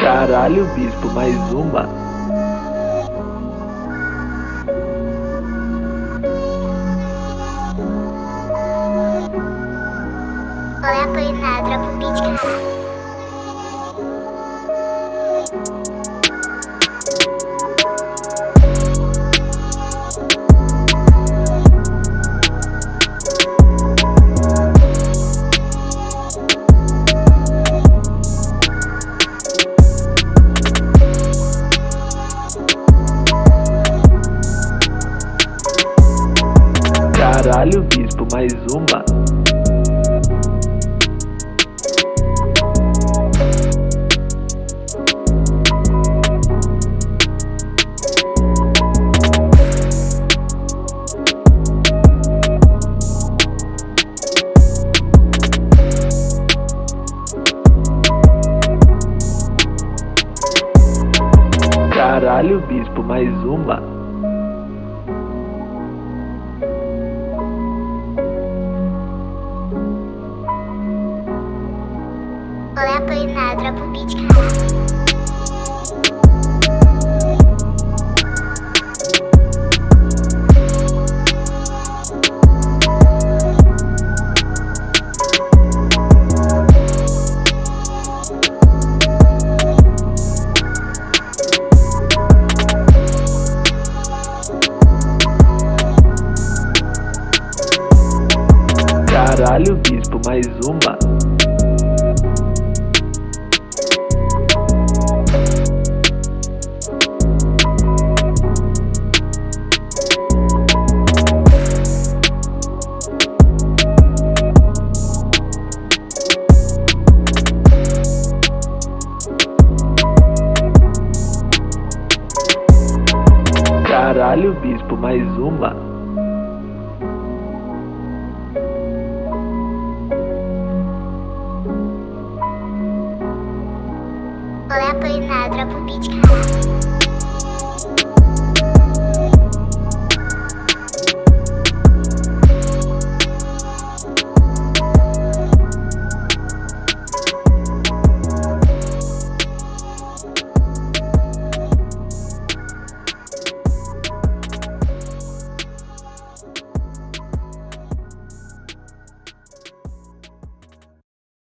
Caralho, bispo, mais uma. Olha a dropa o beat, caralho. Caralho, bispo, mais uma. Caralho, bispo, mais uma. Caralho, bispo, mais uma. Caralho, bispo, mais uma. Olha a Polinar, dropa o beat, caralho.